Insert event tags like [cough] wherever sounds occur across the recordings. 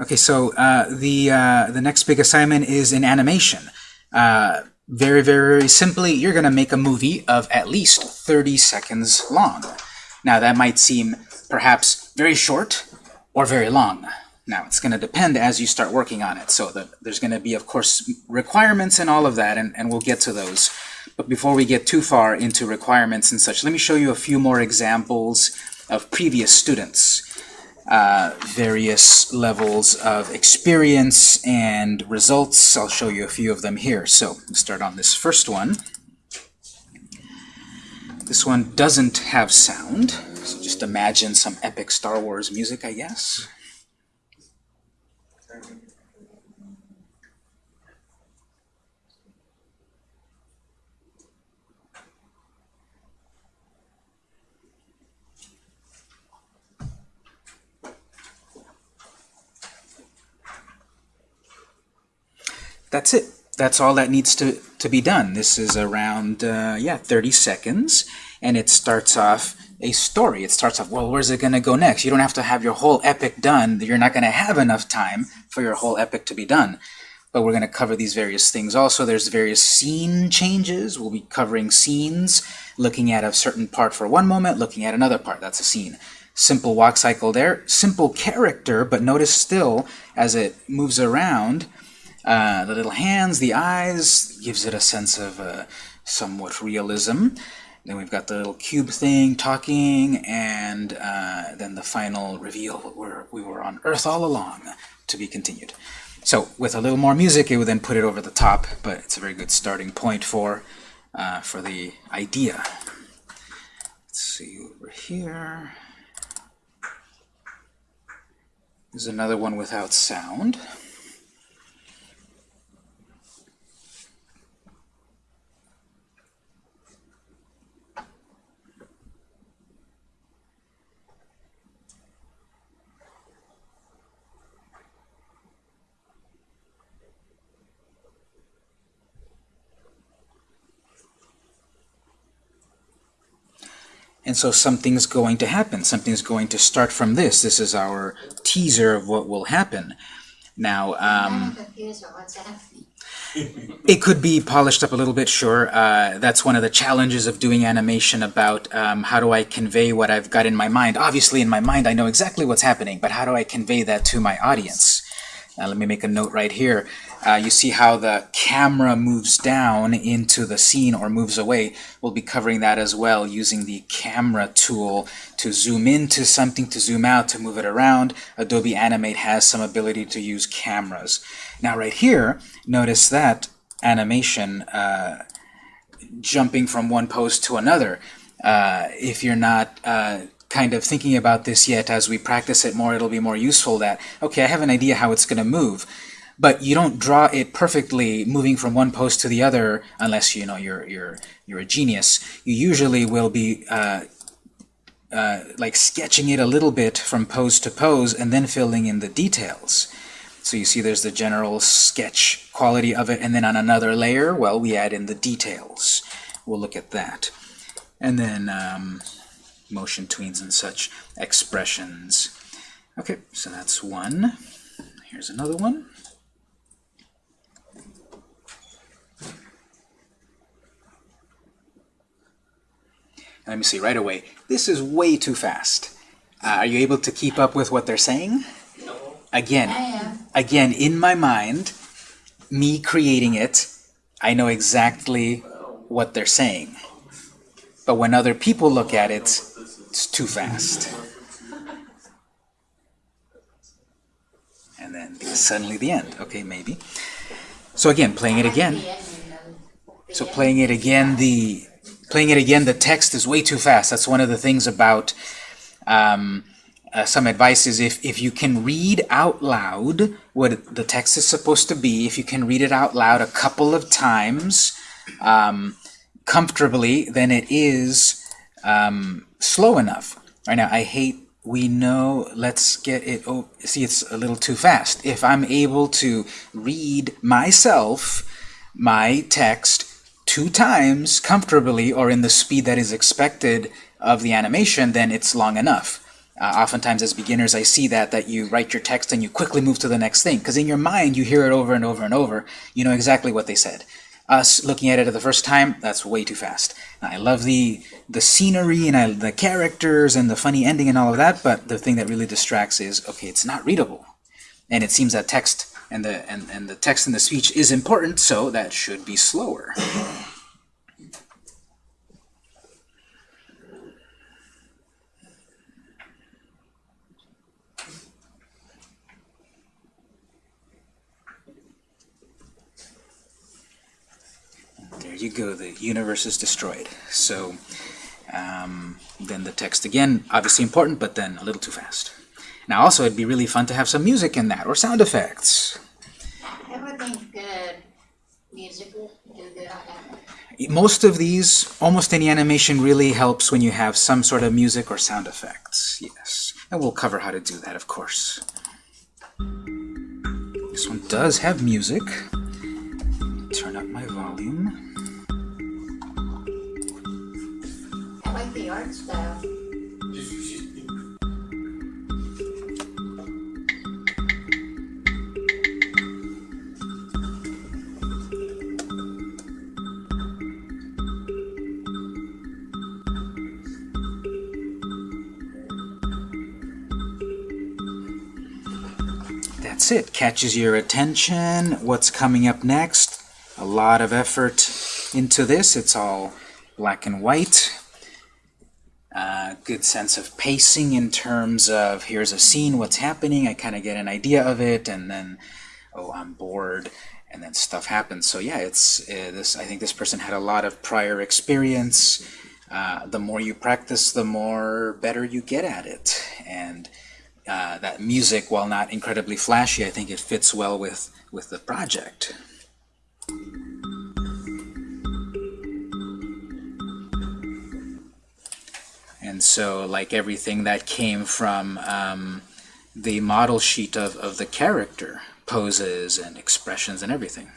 Okay, so uh, the uh, the next big assignment is in animation. Uh, very, very, very simply, you're going to make a movie of at least 30 seconds long. Now, that might seem perhaps very short or very long. Now, it's going to depend as you start working on it. So the, there's going to be, of course, requirements and all of that, and, and we'll get to those. But before we get too far into requirements and such, let me show you a few more examples of previous students. Uh, various levels of experience and results. I'll show you a few of them here. So let's start on this first one. This one doesn't have sound, so just imagine some epic Star Wars music, I guess. That's it. That's all that needs to, to be done. This is around, uh, yeah, 30 seconds, and it starts off a story. It starts off, well, where's it going to go next? You don't have to have your whole epic done. You're not going to have enough time for your whole epic to be done. But we're going to cover these various things also. There's various scene changes. We'll be covering scenes, looking at a certain part for one moment, looking at another part. That's a scene. Simple walk cycle there. Simple character, but notice still, as it moves around, uh, the little hands, the eyes, gives it a sense of uh, somewhat realism. Then we've got the little cube thing talking, and uh, then the final reveal, we're, we were on Earth all along, to be continued. So with a little more music, it would then put it over the top, but it's a very good starting point for, uh, for the idea. Let's see over here. There's another one without sound. And so something's going to happen. Something's going to start from this. This is our teaser of what will happen. Now, um, [laughs] it could be polished up a little bit, sure. Uh, that's one of the challenges of doing animation about um, how do I convey what I've got in my mind. Obviously, in my mind, I know exactly what's happening, but how do I convey that to my audience? Now, let me make a note right here uh, you see how the camera moves down into the scene or moves away. We'll be covering that as well using the camera tool to zoom into something, to zoom out, to move it around. Adobe Animate has some ability to use cameras. Now right here, notice that animation uh, jumping from one pose to another. Uh, if you're not uh, kind of thinking about this yet, as we practice it more, it'll be more useful that, okay, I have an idea how it's going to move but you don't draw it perfectly moving from one pose to the other unless you know you're you're you're a genius. You usually will be uh, uh, like sketching it a little bit from pose to pose and then filling in the details. So you see there's the general sketch quality of it, and then on another layer, well, we add in the details. We'll look at that. And then um, motion tweens and such, expressions. Okay, so that's one. Here's another one. Let me see right away. This is way too fast. Uh, are you able to keep up with what they're saying? No. Again, again, in my mind, me creating it, I know exactly what they're saying. But when other people look at it, it's too fast. And then suddenly the end. Okay, maybe. So again, playing it again. So playing it again, the Playing it again, the text is way too fast. That's one of the things about um, uh, some advice is if, if you can read out loud what the text is supposed to be, if you can read it out loud a couple of times um, comfortably, then it is um, slow enough. Right now, I hate we know, let's get it, oh, see, it's a little too fast. If I'm able to read myself my text two times comfortably or in the speed that is expected of the animation, then it's long enough. Uh, oftentimes as beginners I see that, that you write your text and you quickly move to the next thing, because in your mind you hear it over and over and over, you know exactly what they said. Us looking at it the first time, that's way too fast. I love the the scenery and I, the characters and the funny ending and all of that, but the thing that really distracts is, okay, it's not readable. And it seems that text and the, and, and the text and the speech is important, so that should be slower. There you go, the universe is destroyed. So um, then the text again, obviously important, but then a little too fast. Now also it'd be really fun to have some music in that, or sound effects. I would think good music would do good. Most of these, almost any animation really helps when you have some sort of music or sound effects, yes. And we'll cover how to do that, of course. This one does have music. Turn up my volume. I like the art style. That's it. Catches your attention. What's coming up next? A lot of effort into this. It's all black and white. Uh, good sense of pacing in terms of here's a scene, what's happening, I kind of get an idea of it, and then, oh, I'm bored, and then stuff happens. So yeah, it's uh, this. I think this person had a lot of prior experience. Uh, the more you practice, the more better you get at it, and uh, that music, while not incredibly flashy, I think it fits well with with the project. And so, like everything that came from um, the model sheet of, of the character, poses and expressions and everything.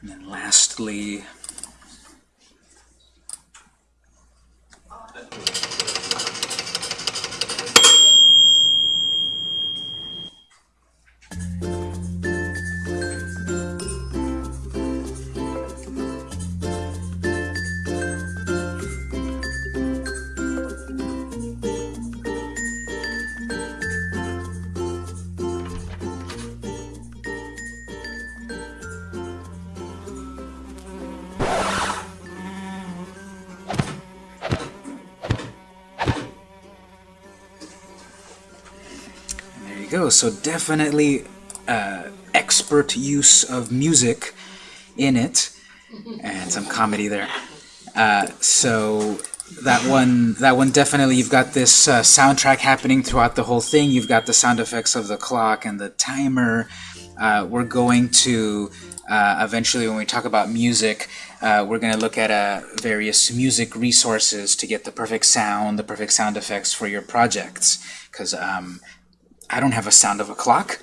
And then lastly, go. So definitely uh, expert use of music in it, and some comedy there. Uh, so that one, that one definitely. You've got this uh, soundtrack happening throughout the whole thing. You've got the sound effects of the clock and the timer. Uh, we're going to uh, eventually, when we talk about music, uh, we're going to look at various music resources to get the perfect sound, the perfect sound effects for your projects. Because um, I don't have a sound of a clock.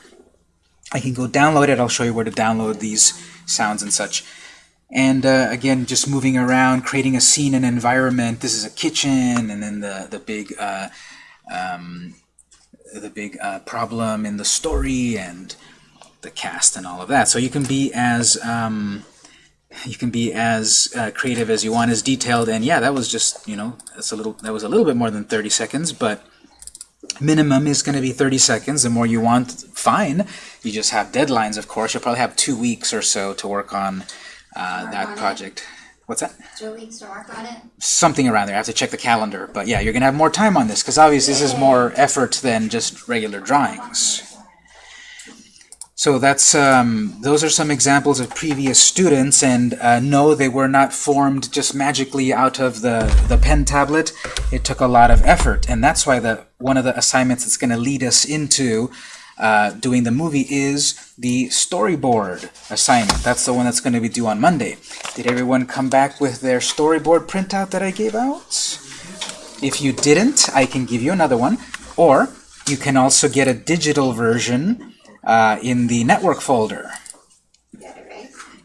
I can go download it. I'll show you where to download these sounds and such. And uh, again, just moving around, creating a scene and environment. This is a kitchen, and then the the big uh, um, the big uh, problem in the story, and the cast, and all of that. So you can be as um, you can be as uh, creative as you want, as detailed. And yeah, that was just you know that's a little that was a little bit more than 30 seconds, but minimum is going to be 30 seconds. The more you want, fine. You just have deadlines, of course. You'll probably have two weeks or so to work on uh, that on it. project. What's that? Two weeks to work on it. Something around there. I have to check the calendar. But yeah, you're going to have more time on this because obviously this is more effort than just regular drawings. So that's um, those are some examples of previous students, and uh, no, they were not formed just magically out of the the pen tablet. It took a lot of effort, and that's why the one of the assignments that's going to lead us into uh, doing the movie is the storyboard assignment. That's the one that's going to be due on Monday. Did everyone come back with their storyboard printout that I gave out? If you didn't, I can give you another one, or you can also get a digital version uh, in the network folder.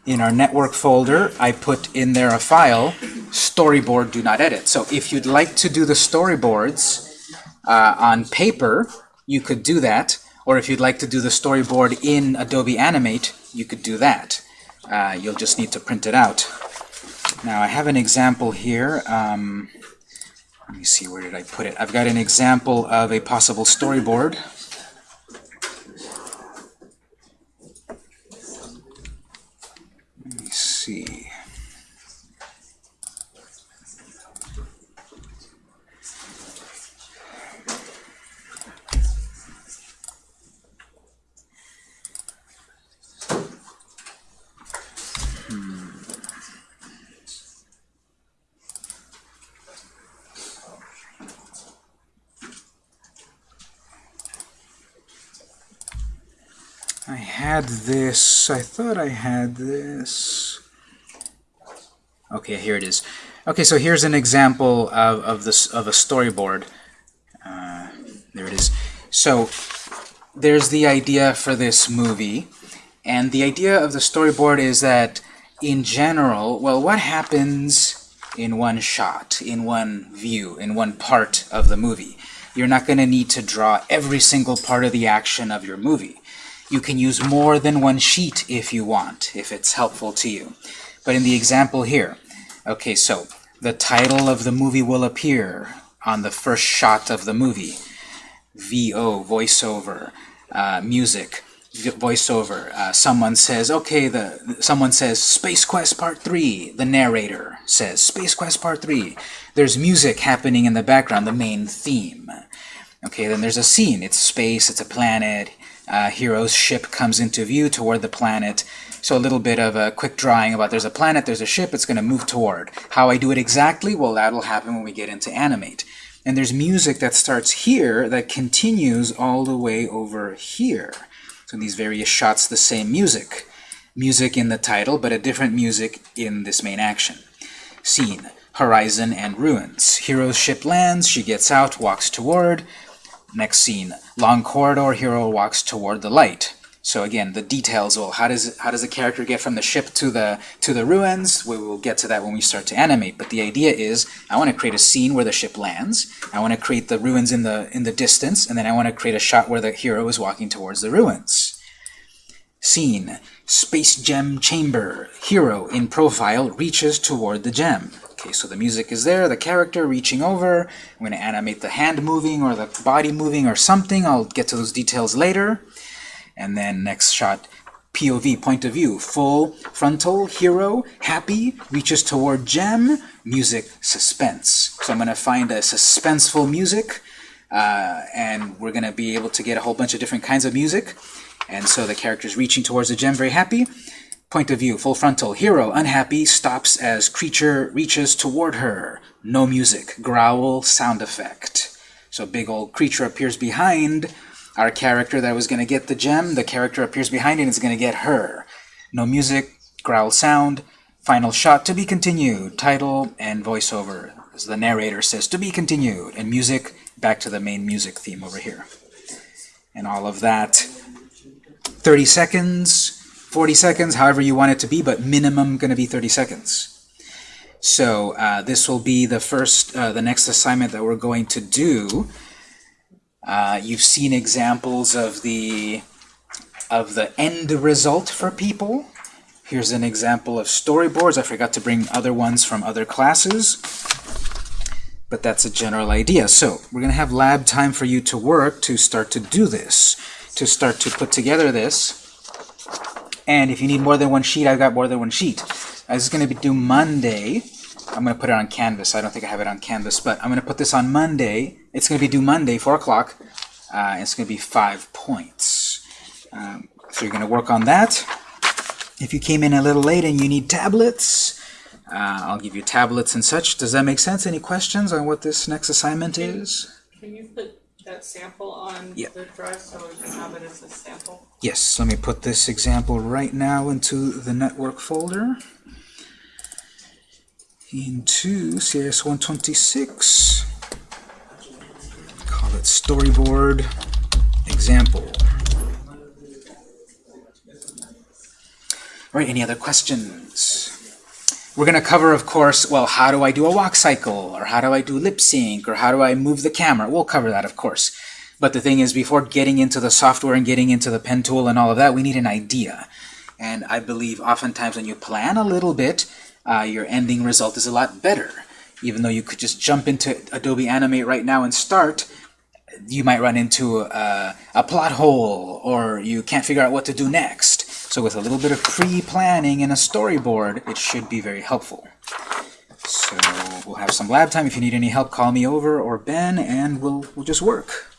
In our network folder, I put in there a file, storyboard do not edit. So if you'd like to do the storyboards uh, on paper, you could do that. Or if you'd like to do the storyboard in Adobe Animate, you could do that. Uh, you'll just need to print it out. Now I have an example here. Um, let me see, where did I put it? I've got an example of a possible storyboard. Let me see. I had this, I thought I had this. Okay, here it is. Okay, so here's an example of, of, this, of a storyboard. Uh, there it is. So there's the idea for this movie. And the idea of the storyboard is that in general, well, what happens in one shot, in one view, in one part of the movie? You're not going to need to draw every single part of the action of your movie. You can use more than one sheet if you want, if it's helpful to you. But in the example here, okay, so the title of the movie will appear on the first shot of the movie. VO, voiceover, uh, music, voiceover. Uh, someone says, okay, the someone says Space Quest Part 3. The narrator says Space Quest Part 3. There's music happening in the background, the main theme. Okay, then there's a scene. It's space, it's a planet, uh, hero's ship comes into view toward the planet. So a little bit of a quick drawing about there's a planet, there's a ship, it's going to move toward. How I do it exactly? Well, that'll happen when we get into animate. And there's music that starts here that continues all the way over here. So in these various shots, the same music. Music in the title, but a different music in this main action. Scene, horizon and ruins. Hero's ship lands, she gets out, walks toward. Next scene, long corridor, hero walks toward the light. So again, the details, well, how does how does the character get from the ship to the to the ruins? We will get to that when we start to animate. But the idea is, I want to create a scene where the ship lands. I want to create the ruins in the in the distance, and then I want to create a shot where the hero is walking towards the ruins. Scene: Space gem chamber. Hero in profile reaches toward the gem. Okay, so the music is there, the character reaching over. I'm going to animate the hand moving or the body moving or something. I'll get to those details later. And then next shot, POV, point of view, full frontal, hero, happy, reaches toward gem, music, suspense. So I'm going to find a suspenseful music, uh, and we're going to be able to get a whole bunch of different kinds of music. And so the character's reaching towards the gem, very happy. Point of view, full frontal. Hero, unhappy, stops as creature reaches toward her. No music. Growl, sound effect. So big old creature appears behind our character that was going to get the gem. The character appears behind and is going to get her. No music, growl sound. Final shot, to be continued. Title and voiceover. As the narrator says, to be continued. And music, back to the main music theme over here. And all of that. 30 seconds. 40 seconds, however you want it to be, but minimum going to be 30 seconds. So uh, this will be the first, uh, the next assignment that we're going to do. Uh, you've seen examples of the of the end result for people. Here's an example of storyboards. I forgot to bring other ones from other classes, but that's a general idea. So we're going to have lab time for you to work to start to do this, to start to put together this. And if you need more than one sheet, I've got more than one sheet. This is going to be due Monday. I'm going to put it on Canvas. I don't think I have it on Canvas, but I'm going to put this on Monday. It's going to be due Monday, 4 o'clock. Uh, it's going to be five points. Um, so you're going to work on that. If you came in a little late and you need tablets, uh, I'll give you tablets and such. Does that make sense? Any questions on what this next assignment is? Can you put that sample on Yeah. the drive so we can have it as a sample? Yes, let me put this example right now into the network folder. Into CS 126. Call it storyboard example. All right, any other questions? We're going to cover, of course, well, how do I do a walk cycle? Or how do I do lip sync? Or how do I move the camera? We'll cover that, of course. But the thing is, before getting into the software and getting into the pen tool and all of that, we need an idea. And I believe oftentimes when you plan a little bit, uh, your ending result is a lot better. Even though you could just jump into Adobe Animate right now and start, you might run into a, a plot hole or you can't figure out what to do next. So with a little bit of pre-planning and a storyboard, it should be very helpful. So we'll have some lab time. If you need any help, call me over or Ben, and we'll, we'll just work.